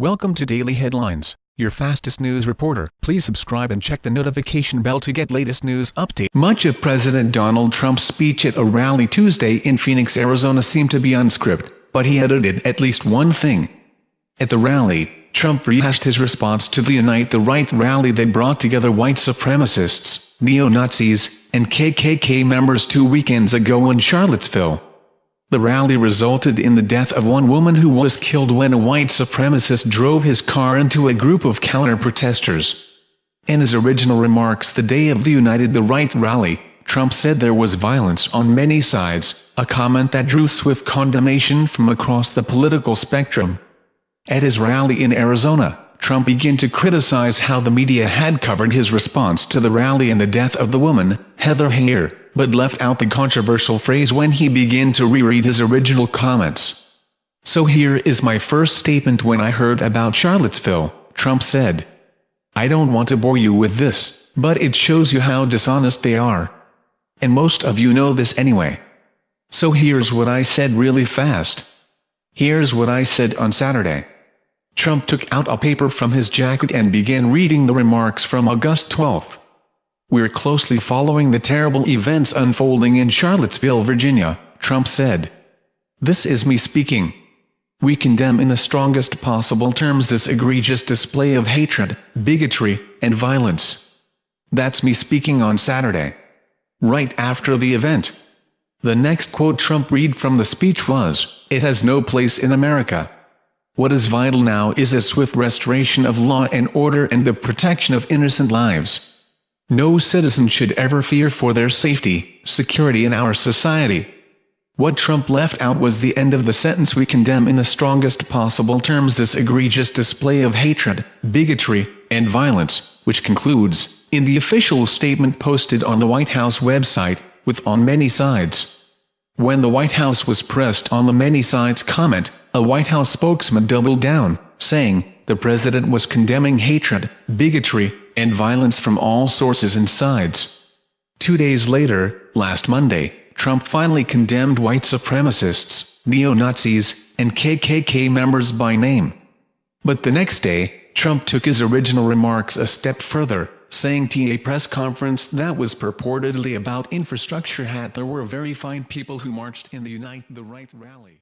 Welcome to Daily Headlines, your fastest news reporter. Please subscribe and check the notification bell to get latest news update. Much of President Donald Trump's speech at a rally Tuesday in Phoenix, Arizona seemed to be unscripted, but he edited at least one thing. At the rally, Trump rehashed his response to the Unite the Right rally that brought together white supremacists, neo-Nazis, and KKK members two weekends ago in Charlottesville. The rally resulted in the death of one woman who was killed when a white supremacist drove his car into a group of counter-protesters. In his original remarks the day of the Unite the Right rally, Trump said there was violence on many sides, a comment that drew swift condemnation from across the political spectrum. At his rally in Arizona, Trump began to criticize how the media had covered his response to the rally and the death of the woman, Heather Heyer, but left out the controversial phrase when he began to reread his original comments. So here is my first statement when I heard about Charlottesville, Trump said. I don't want to bore you with this, but it shows you how dishonest they are. And most of you know this anyway. So here's what I said really fast. Here's what I said on Saturday. Trump took out a paper from his jacket and began reading the remarks from August 12. We're closely following the terrible events unfolding in Charlottesville, Virginia, Trump said. This is me speaking. We condemn in the strongest possible terms this egregious display of hatred, bigotry, and violence. That's me speaking on Saturday. Right after the event. The next quote Trump read from the speech was, It has no place in America. What is vital now is a swift restoration of law and order and the protection of innocent lives. No citizen should ever fear for their safety, security in our society. What Trump left out was the end of the sentence we condemn in the strongest possible terms this egregious display of hatred, bigotry, and violence, which concludes, in the official statement posted on the White House website, with on many sides. When the White House was pressed on the many sides comment, a White House spokesman doubled down, saying, the president was condemning hatred, bigotry, and violence from all sources and sides. Two days later, last Monday, Trump finally condemned white supremacists, neo-Nazis, and KKK members by name. But the next day, Trump took his original remarks a step further, saying to a press conference that was purportedly about infrastructure hat there were very fine people who marched in the Unite the Right rally.